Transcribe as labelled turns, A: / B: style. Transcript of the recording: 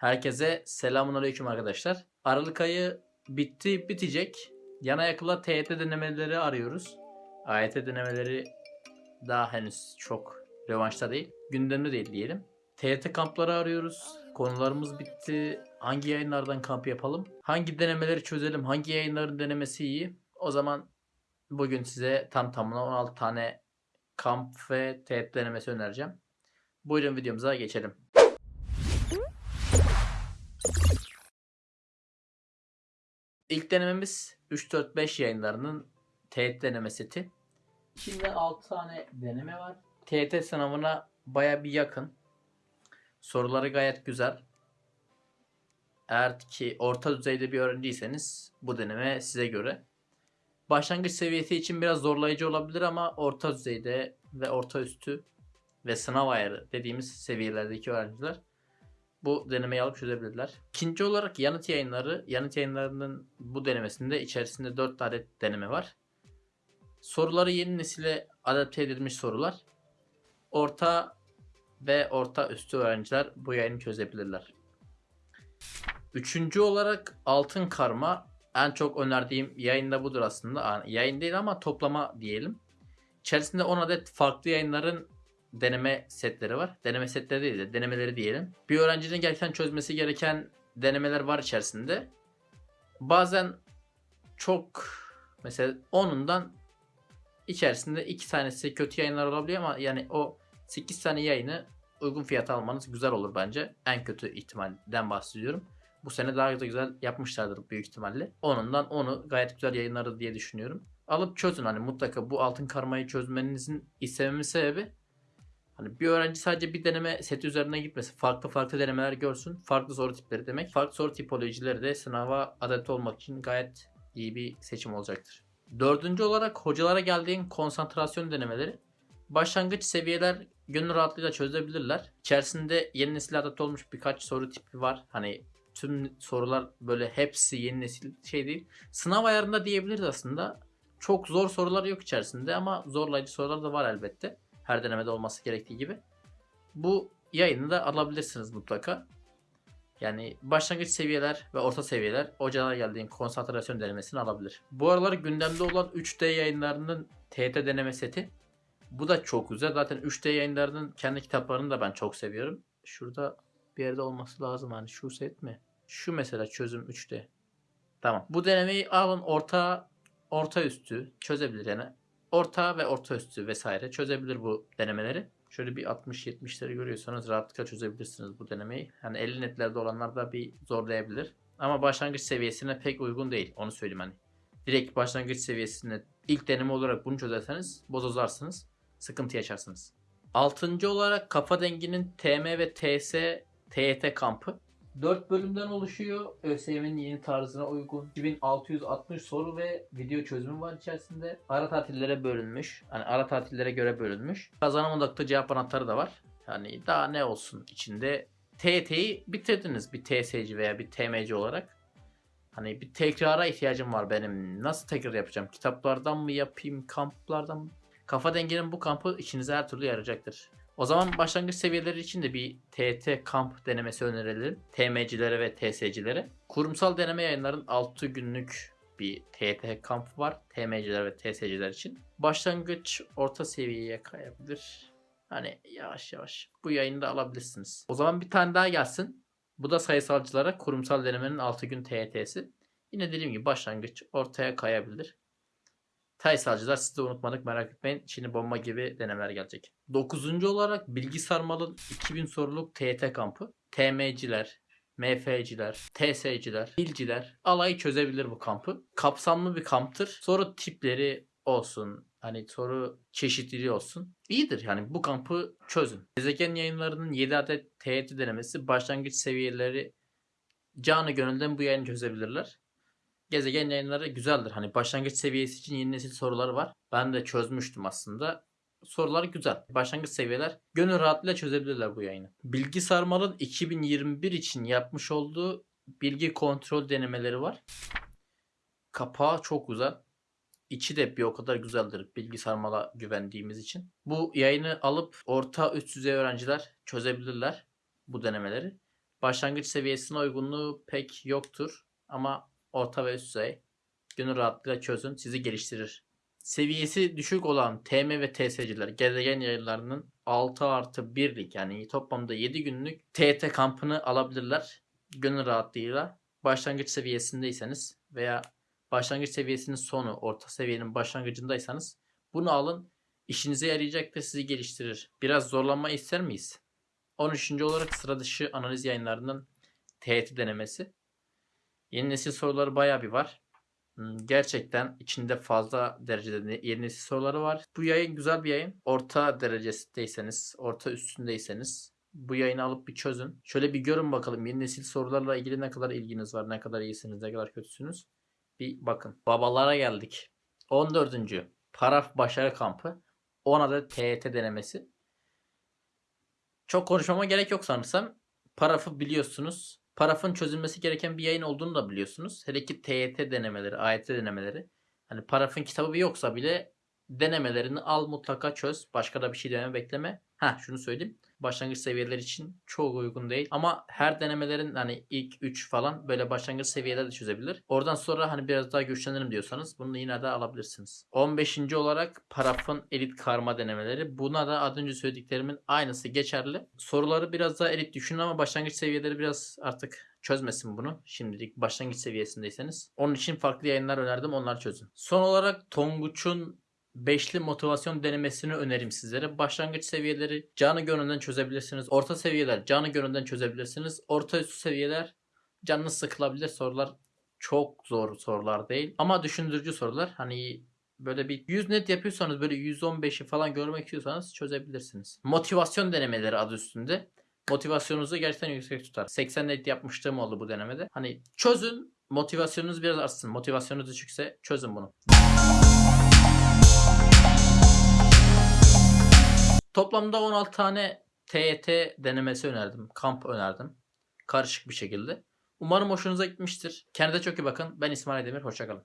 A: Herkese selamun arkadaşlar. Aralık ayı bitti bitecek. Yana yakıla TYT denemeleri arıyoruz. AYT denemeleri daha henüz çok revanşta değil. Gündemde değil diyelim. TYT kampları arıyoruz. Konularımız bitti. Hangi yayınlardan kamp yapalım? Hangi denemeleri çözelim? Hangi yayınların denemesi iyi? O zaman bugün size tam tamına 16 tane kamp ve TYT denemesi önereceğim. Buyurun videomuza geçelim. İlk denememiz 3-4-5 yayınlarının TET deneme seti. İçinde 6 tane deneme var. TET sınavına baya bir yakın. Soruları gayet güzel. Eğer ki orta düzeyde bir öğrenciyseniz bu deneme size göre. Başlangıç seviyesi için biraz zorlayıcı olabilir ama orta düzeyde ve orta üstü ve sınav ayarı dediğimiz seviyelerdeki öğrenciler bu denemeyi alıp çözebilirler. İkinci olarak yanıt yayınları. Yanıt yayınlarının bu denemesinde içerisinde 4 adet deneme var. Soruları yeni nesile adapte edilmiş sorular. Orta ve orta üstü öğrenciler bu yayını çözebilirler. Üçüncü olarak altın karma. En çok önerdiğim yayın da budur aslında. Yayın değil ama toplama diyelim. İçerisinde 10 adet farklı yayınların deneme setleri var. Deneme setleri değil de denemeleri diyelim. Bir öğrencinin gerçekten çözmesi gereken denemeler var içerisinde. Bazen çok mesela onundan içerisinde iki tanesi kötü yayınlar olabiliyor ama yani o 8 tane yayını uygun fiyata almanız güzel olur bence. En kötü ihtimalden bahsediyorum. Bu sene daha da güzel yapmışlardır büyük ihtimalle. Onundan onu gayet güzel yayınlarız diye düşünüyorum. Alıp çözün hani mutlaka bu altın karmayı çözmenizin istememin sebebi Hani bir öğrenci sadece bir deneme seti üzerine gitmesin. Farklı farklı denemeler görsün. Farklı soru tipleri demek. Farklı soru tipolojileri de sınava adapte olmak için gayet iyi bir seçim olacaktır. Dördüncü olarak hocalara geldiğin konsantrasyon denemeleri. Başlangıç seviyeler gönül rahatlığıyla çözebilirler. İçerisinde yeni nesil adapte olmuş birkaç soru tipi var. Hani tüm sorular böyle hepsi yeni nesil şey değil. Sınav ayarında diyebiliriz aslında. Çok zor sorular yok içerisinde ama zorlayıcı sorular da var elbette. Her denemede olması gerektiği gibi. Bu yayını da alabilirsiniz mutlaka. Yani başlangıç seviyeler ve orta seviyeler hocalar geldiğin konsantrasyon denemesini alabilir. Bu aralar gündemde olan 3D yayınlarının TET deneme seti. Bu da çok güzel. Zaten 3D yayınlarının kendi kitaplarını da ben çok seviyorum. Şurada bir yerde olması lazım. Hani şu set mi? Şu mesela çözüm 3D. Tamam. Bu denemeyi alın orta orta üstü çözebilir yani orta ve orta üstü vesaire çözebilir bu denemeleri. Şöyle bir 60-70'leri görüyorsanız rahatlıkla çözebilirsiniz bu denemeyi. Yani 50 netlerde olanlar da bir zorlayabilir. Ama başlangıç seviyesine pek uygun değil. Onu söyleyeyim hani. Direkt başlangıç seviyesine ilk deneme olarak bunu çözerseniz bozozarsınız. Sıkıntı yaşarsınız. Altıncı olarak kafa denginin TM ve TS TYT kampı. 4 bölümden oluşuyor. ÖSYM'nin yeni tarzına uygun. 2660 soru ve video çözümü var içerisinde. Ara tatillere bölünmüş. Hani ara tatillere göre bölünmüş. Kazanım odaklı cevap anahtarı da var. Yani daha ne olsun içinde. TYT'yi bitirdiniz bir TSC veya bir TMC olarak. Hani bir tekrara ihtiyacım var benim. Nasıl tekrar yapacağım? Kitaplardan mı yapayım? Kamplardan mı? Kafa dengenin bu kampı içinize her türlü yarayacaktır. O zaman başlangıç seviyeleri için de bir TT kamp denemesi önerelim. TM'cilere ve TS'cilere. Kurumsal deneme yayınların 6 günlük bir TT kamp var. TM'ciler ve TS'ciler için. Başlangıç orta seviyeye kayabilir. Hani yavaş yavaş bu yayını da alabilirsiniz. O zaman bir tane daha gelsin. Bu da sayısalcılara kurumsal denemenin 6 gün TYT'si. Yine dediğim gibi başlangıç ortaya kayabilir. Sayısalcılar siz de unutmadık merak etmeyin. Şimdi bomba gibi denemeler gelecek. Dokuzuncu olarak Bilgi Sarmal'ın 2000 soruluk TYT kampı. TM'ciler, MF'ciler, TS'ciler, bilciler alayı çözebilir bu kampı. Kapsamlı bir kamptır. Soru tipleri olsun, hani soru çeşitliliği olsun. İyidir yani bu kampı çözün. Gezegen yayınlarının 7 adet TYT denemesi başlangıç seviyeleri canı gönülden bu yayını çözebilirler gezegen yayınları güzeldir. Hani başlangıç seviyesi için yeni nesil sorular var. Ben de çözmüştüm aslında. Sorular güzel. Başlangıç seviyeler gönül rahatlığıyla çözebilirler bu yayını. Bilgi Sarmal'ın 2021 için yapmış olduğu bilgi kontrol denemeleri var. Kapağı çok güzel. İçi de bir o kadar güzeldir bilgi sarmala güvendiğimiz için. Bu yayını alıp orta üst düzey öğrenciler çözebilirler bu denemeleri. Başlangıç seviyesine uygunluğu pek yoktur ama orta ve üst düzey gönül rahatlığıyla çözün sizi geliştirir. Seviyesi düşük olan TM ve TS'ciler gezegen yayınlarının 6 artı 1'lik yani toplamda 7 günlük TET kampını alabilirler. Gönül rahatlığıyla başlangıç seviyesindeyseniz veya başlangıç seviyesinin sonu orta seviyenin başlangıcındaysanız bunu alın işinize yarayacaktır sizi geliştirir. Biraz zorlanma ister miyiz? 13. olarak sıra dışı analiz yayınlarının TET denemesi. Yeni nesil soruları bayağı bir var. Hmm, Gerçekten içinde fazla derecede yeni nesil soruları var. Bu yayın güzel bir yayın. Orta derecesindeyseniz, orta üstündeyseniz bu yayını alıp bir çözün. Şöyle bir görün bakalım yeni nesil sorularla ilgili ne kadar ilginiz var, ne kadar iyisiniz, ne kadar kötüsünüz. Bir bakın. Babalara geldik. 14. Paraf Başarı Kampı. 10 adet TET denemesi. Çok konuşmama gerek yok sanırsam. Parafı biliyorsunuz. Parafın çözülmesi gereken bir yayın olduğunu da biliyorsunuz. Hele ki TYT denemeleri, AYT denemeleri. Hani parafın kitabı yoksa bile denemelerini al mutlaka çöz. Başka da bir şey deme bekleme. Ha şunu söyleyeyim. Başlangıç seviyeler için çok uygun değil. Ama her denemelerin hani ilk 3 falan böyle başlangıç seviyeler de çözebilir. Oradan sonra hani biraz daha güçlenirim diyorsanız bunu yine de alabilirsiniz. 15. olarak parafın elit karma denemeleri. Buna da az önce söylediklerimin aynısı geçerli. Soruları biraz daha elit düşünün ama başlangıç seviyeleri biraz artık çözmesin bunu. Şimdilik başlangıç seviyesindeyseniz. Onun için farklı yayınlar önerdim. Onlar çözün. Son olarak Tonguç'un beşli motivasyon denemesini önerim sizlere. Başlangıç seviyeleri canı gönülden çözebilirsiniz. Orta seviyeler canı gönülden çözebilirsiniz. Orta üst seviyeler canınız sıkılabilir sorular çok zor sorular değil. Ama düşündürücü sorular. Hani böyle bir 100 net yapıyorsanız böyle 115'i falan görmek istiyorsanız çözebilirsiniz. Motivasyon denemeleri adı üstünde. Motivasyonunuzu gerçekten yüksek tutar. 80 net yapmıştım oldu bu denemede. Hani çözün motivasyonunuz biraz artsın. Motivasyonunuz düşükse çözün bunu. Toplamda 16 tane TET denemesi önerdim. Kamp önerdim. Karışık bir şekilde. Umarım hoşunuza gitmiştir. Kendinize çok iyi bakın. Ben İsmail Demir. Hoşçakalın.